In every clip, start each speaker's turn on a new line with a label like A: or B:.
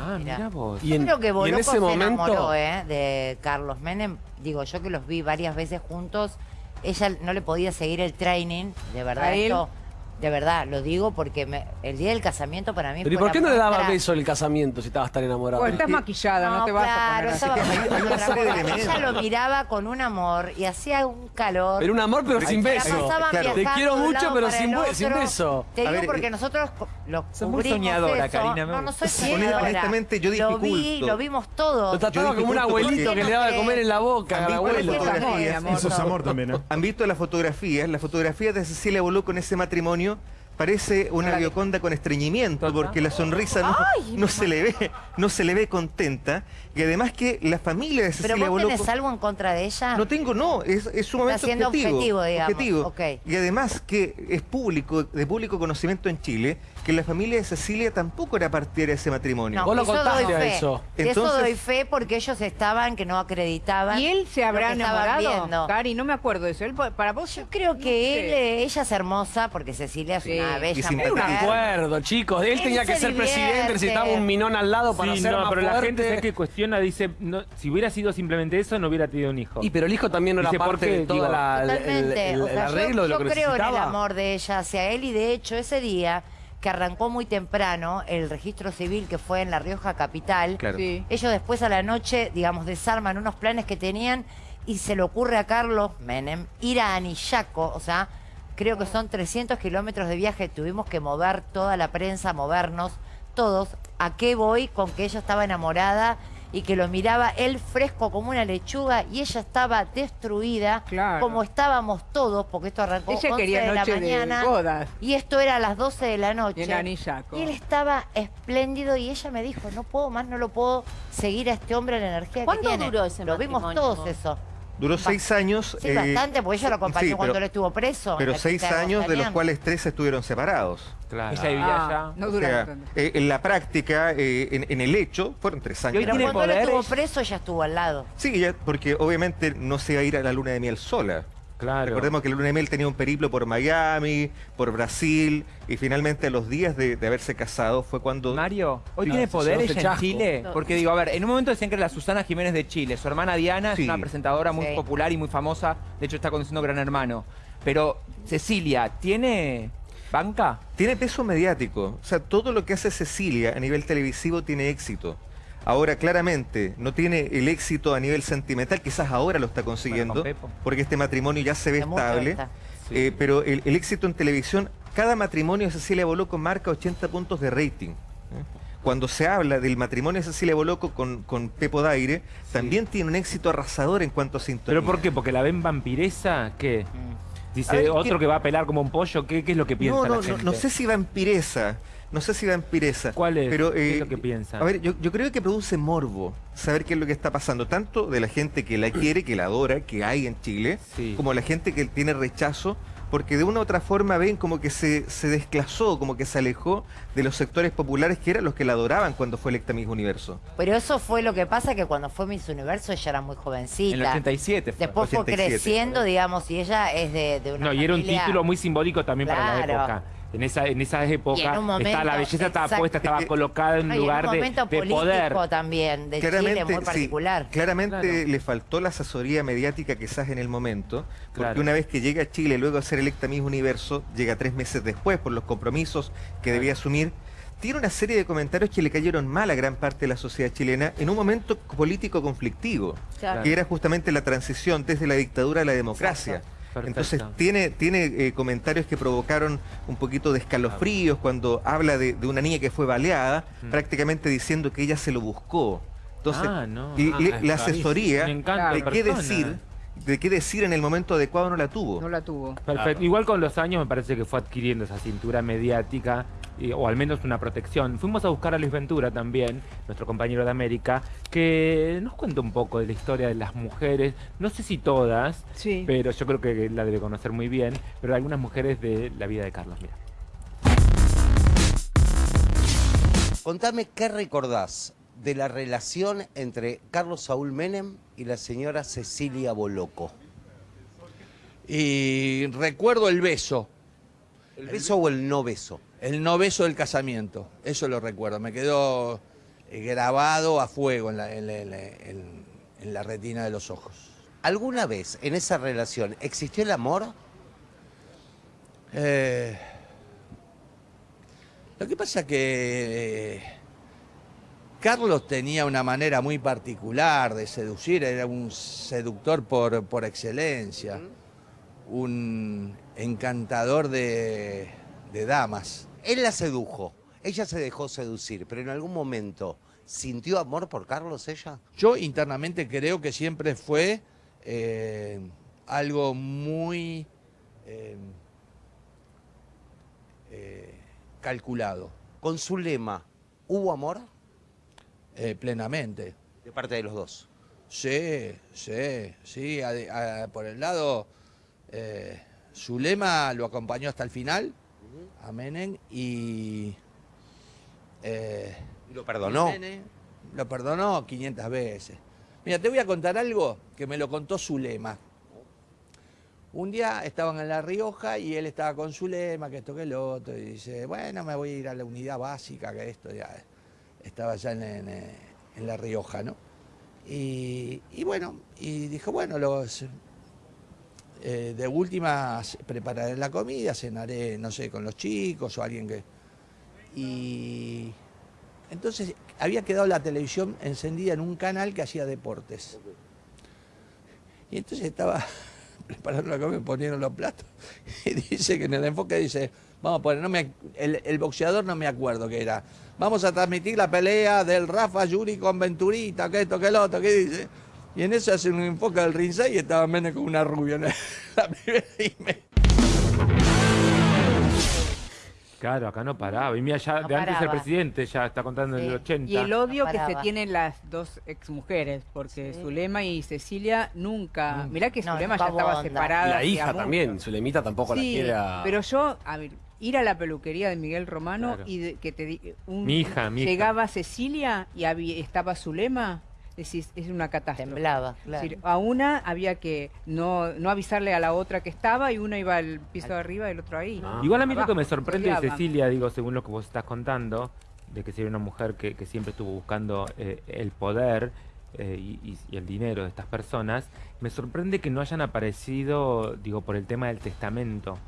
A: Ah, mira vos.
B: Y en,
C: Creo que
B: y en
C: Boloco
B: ese
C: se
B: momento...
C: enamoró ¿eh? de Carlos Menem. Digo, yo que los vi varias veces juntos, ella no le podía seguir el training, de verdad.
D: ¿A él?
C: Esto, de verdad, lo digo porque me- el día del casamiento para mí
B: Pero ¿y por qué no le daba
C: muestra-
B: beso en el casamiento si estabas tan enamorado?
D: Bueno, estás maquillada, no, te vas
C: claro,
D: a
C: estaba
D: poner así.
C: cosa.
E: elementos.
C: Ella lo miraba con un amor y hacía un calor.
B: Pero un amor, pero sin beso.
E: Claro.
B: Te quiero mucho, pero sin, beso.
C: Te digo
E: ver,
C: porque
E: eh,
C: nosotros lo
A: muy soñadora,
C: eso.
A: Karina, me
C: No, no soy soñadora.
E: Honestamente, yo
C: Lo vi, lo vimos todos.
B: Lo trataba como un abuelito que le daba de comer en la boca al
E: Han visto
B: abuelo.
E: las fotografías.
C: Amor,
F: Eso es amor también, ¿eh?
E: Han visto las fotografías, las fotografías de Cecilia Boló con ese matrimonio. Parece una bioconda con estreñimiento porque la sonrisa no, no se le ve, no se le ve contenta. Y además que la familia de
C: ¿Pero
E: Cecilia
C: vos
E: Boló
C: tenés algo en contra de ella?
E: No tengo, no, es, es sumamente
C: Está
E: objetivo.
C: objetivo, digamos,
E: objetivo. Y además que es público, de público conocimiento en Chile, que la familia de Cecilia tampoco era partidaria de ese matrimonio.
C: No,
B: Vos lo
C: eso
B: contaste
C: doy
B: a
C: fe.
B: eso.
C: De eso
E: Entonces-
C: doy fe porque ellos estaban que no acreditaban.
D: ¿Y él se habrá enamorado? Cari, no me acuerdo de eso. Él, para vos,
C: Yo creo que
D: no
C: él, eh, ella es hermosa porque Cecilia es
D: Sí.
C: una
E: Y
C: bella
E: sin
B: Era un
C: mujer.
B: acuerdo, chicos. Él
C: Él
B: tenía que
C: se
B: ser presidente, necesitaba un minón al lado para
A: Sí,
B: ser
A: no,
B: más
A: pero la gente ¿sabes que cuestiona, dice, no, si hubiera sido simplemente eso, no hubiera tenido un hijo.
B: Y pero el hijo también no era
A: Dice, ¿por
B: parte de toda la, el- el,
C: Totalmente.
B: el-
C: O
B: el
C: sea, yo-
B: arreglo de lo
C: yo,
B: que
C: creo en el amor de ella hacia él y de hecho ese día que arrancó muy temprano el registro civil que fue en La Rioja Capital,
E: Claro.
D: Sí.
C: ellos después a la noche, digamos, desarman unos planes que tenían y se le ocurre a Carlos Menem ir a Anillaco, o sea, creo que son 300 kilómetros de viaje, tuvimos que mover toda la prensa, movernos todos. ¿A qué voy? Con que ella estaba enamorada y que lo miraba él fresco como una lechuga y ella estaba destruida,
D: Claro.
C: como estábamos todos, porque esto arrancó
D: Ella
C: 11
D: quería
C: de la
D: de
C: mañana
D: bodas.
C: y esto era a las 12 de la noche.
D: Y en Anillaco.
C: Y él estaba espléndido y ella me dijo, no puedo más, no lo puedo seguir a este hombre la energía que
G: ¿Cuánto
C: tiene.
G: duró ese
C: Lo vimos todos eso.
E: Duró seis años.
C: Sí,
E: eh,
C: bastante, porque ella lo acompañó
E: sí,
C: cuando
E: pero-
C: él estuvo preso.
E: Pero seis
C: de
E: años, de los cuales tres estuvieron separados.
A: Claro.
H: Ella vivía
D: Ah,
H: allá.
D: no
E: O sea, eh, en la práctica, eh, en, en el hecho, fueron tres años.
C: Pero cuando él estuvo preso, ella estuvo al lado.
E: Sí, ya- porque obviamente no se iba a ir a la luna de miel sola.
A: Claro.
E: Recordemos que luna de miel tenía un periplo por Miami, por Brasil, y finalmente a los días de, de haberse casado fue cuando...
H: Mario, hoy
B: Sí,
H: tiene
B: se
H: poder
B: llevó ese
H: ella en. Chile. Porque digo, a ver, en un momento decían que era la Susana Jiménez de Chile. Su hermana Diana
E: Sí.
H: es una presentadora muy
C: Sí.
H: popular y muy famosa. De hecho, está conduciendo Gran Hermano. Pero, Cecilia, ¿tiene banca?
E: Tiene peso mediático. O sea, todo lo que hace Cecilia a nivel televisivo tiene éxito. Ahora, claramente, no tiene el éxito a nivel sentimental, quizás ahora lo está consiguiendo, porque este matrimonio ya se ve estable. Eh, pero el, el éxito en televisión, cada matrimonio de Cecilia Boloco marca 80 puntos de rating. ¿eh? Cuando se habla del matrimonio de Cecilia Boloco con, con Pepo Daire, también tiene un éxito arrasador en cuanto a sintonía.
A: ¿Pero por qué? ¿Porque la ven vampiresa? ¿Qué?
C: Mm.
A: Dice
E: ver,
A: otro
E: ¿qué-
A: que va a pelar como un pollo. ¿Qué, qué es lo que piensa
E: No,
A: la
E: no, no,
A: gente?
E: no sé si vampiresa. No sé si vampiresa.
A: ¿Cuál es?
E: Pero,
A: ¿Qué es
E: eh,
A: lo que piensa?
E: A ver, yo, yo creo que produce morbo saber qué es lo que está pasando, tanto de la gente que la quiere, que la adora, que hay en Chile,
A: Sí.
E: como la gente que tiene rechazo, porque de una u otra forma ven como que se, se desclasó, como que se alejó de los sectores populares que eran los que la adoraban cuando fue electa Miss Universo.
C: Pero eso fue lo que pasa que cuando fue Miss Universo ella era muy jovencita.
H: En el 87 fue.
C: Después fue
E: 87.
C: creciendo, digamos, y ella es de, de una
A: No, y era un título muy simbólico también para la época. En esa, en esa época
C: Y en un momento,
A: estaba la belleza estaba puesta, estaba
E: Eh,
A: colocada en un
C: No, y en
A: lugar
C: un
A: de,
C: momento
A: de
C: político
A: poder.
C: también, de Chile muy
E: sí,
C: particular.
E: claramente
A: Claro.
E: le faltó la asesoría mediática quizás en el momento, porque
A: Claro.
E: una vez que llega a Chile luego de ser electa Miss Universo, llega tres meses después por los compromisos que debía asumir, tiene una serie de comentarios que le cayeron mal a gran parte de la sociedad chilena en un momento político conflictivo,
G: Claro.
E: que era justamente la transición desde la dictadura a la democracia.
C: Exacto.
A: Perfecto.
E: Entonces tiene, tiene eh, comentarios que provocaron un poquito de escalofríos cuando habla de, de una niña que fue baleada,
A: Mm.
E: prácticamente diciendo que ella se lo buscó. Entonces,
A: Ah, no.
E: y-
A: Ah,
E: le- la asesoría de qué decir, de qué decir en el momento adecuado no la tuvo.
D: No la tuvo.
A: Perfecto. Igual con los años me parece que fue adquiriendo esa cintura mediática, y- o al menos una protección. Fuimos a buscar a Luis Ventura también, nuestro compañero de América, que nos cuenta un poco de la historia de las mujeres, no sé si todas,
D: Sí.
A: pero yo creo que la debe conocer muy bien, pero algunas mujeres de la vida de Carlos, mira.
I: Contame qué recordás de la relación entre Carlos Saúl Menem y la señora Cecilia Boloco.
J: Y recuerdo el beso,
I: ¿El beso o el no beso?
J: El no beso del casamiento. Eso lo recuerdo. Me quedó eh, grabado a fuego en la, en la- en la- en- en la retina de los ojos.
I: ¿Alguna vez en esa relación existió el amor?
J: Eh, lo que pasa que eh, Carlos tenía una manera muy particular de seducir, era un seductor por, por excelencia, un encantador de, de damas.
I: Él la sedujo, ella se dejó seducir, pero en algún momento sintió amor por Carlos ella.
J: Yo internamente creo que siempre fue eh, algo muy eh, eh, calculado,
I: Con su lema, ¿hubo amor?
J: eh, plenamente.
I: De parte de los dos.
J: Sí, sí, sí. a- a- por el lado, eh, Zulema lo acompañó hasta el final, a Menem, y... eh,
I: Y lo perdonó.
J: Menem lo perdonó 500 veces. Mira, te voy a contar algo que me lo contó Zulema. Un día estaban en La Rioja y él estaba con Zulema, que esto que el otro, y dice, bueno, me voy a ir a la unidad básica, que esto ya estaba ya en, en, en La Rioja, ¿no? Y, y bueno, y dijo, bueno, los, eh, de última prepararé la comida, cenaré, no sé, con los chicos o alguien que... Y entonces había quedado la televisión encendida en un canal que hacía deportes. Y entonces estaba preparando la comida, ponieron los platos. Y dice que en el enfoque dice, vamos a poner, no me, el, el boxeador no me acuerdo qué era. Vamos a transmitir la pelea del Rafa Yuri con Venturita, que esto, que el otro, que dice. Y en eso hacen un enfoque del ringside y estaba Menem con una rubia en la primera y me-
A: Claro, acá no paraba. Y mira, ya
C: No
A: de antes el presidente ya está contando en el 80.
D: Y el odio
C: No
D: que se tienen las dos exmujeres, porque
C: Sí.
D: Zulema y Cecilia nunca.
A: Mm.
D: Mirá que
C: No,
D: Zulema ya estaba
C: onda.
D: separada.
B: La hija
D: mucho.
B: también, Zulemita tampoco la quiere a...
D: pero yo, a ver, ir a la peluquería de Miguel Romano
A: Claro.
D: y de- que te un-
A: Mi hija, mi hija.
D: llegaba Cecilia y había- estaba Zulema, decís, es una catástrofe.
C: Temblaba,
D: Es
C: claro.
D: decir, a una había que no, no avisarle a la otra que estaba y una iba al piso de arriba y el otro ahí.
B: Ah.
A: Igual a mí lo que me sorprende de. Cecilia, digo, según lo que vos estás contando, de que sería una mujer que, que siempre estuvo buscando eh, el poder eh, y el dinero de estas personas, me sorprende que no hayan aparecido, digo, por el tema del testamento,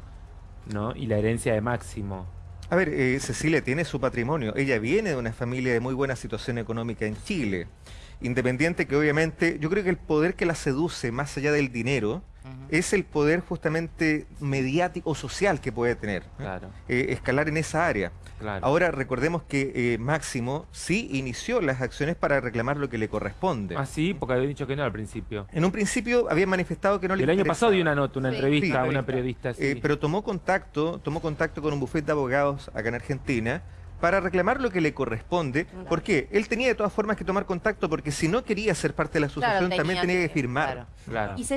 A: ¿no? Y la herencia de Máximo.
E: A ver, eh, Cecilia tiene su patrimonio. Ella viene de una familia de muy buena situación económica en Chile. Independiente que obviamente, yo creo que el poder que la seduce más allá del dinero es el poder justamente mediático o social que puede tener.
A: Claro,
E: Eh, escalar en esa área.
A: claro.
E: Ahora recordemos que eh, Máximo sí inició las acciones para reclamar lo que le corresponde.
A: Ah, sí, porque había dicho que no al principio.
E: En un principio había manifestado que no le
A: el año pasado dio una nota, una
C: Sí.
A: entrevista a
E: Sí.
A: una periodista. Sí.
E: Eh, pero tomó contacto, tomó contacto con un bufete de abogados acá en Argentina para reclamar lo que le corresponde. ¿Por qué? Él tenía de todas formas que tomar contacto porque si no quería ser parte de la
C: Claro,
E: asociación también tenía que firmar.
C: claro.
A: claro.
F: Y Cecilia